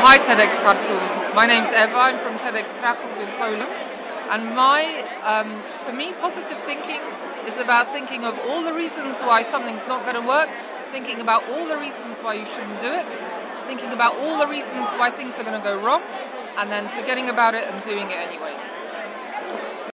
hi TEDx Kraków. My name's Eva. I'm from TEDx Kraków in Poland. And my, um, for me, positive thinking is about thinking of all the reasons why something's not going to work, thinking about all the reasons why you shouldn't do it, thinking about all the reasons why things are going to go wrong, and then forgetting about it and doing it anyway.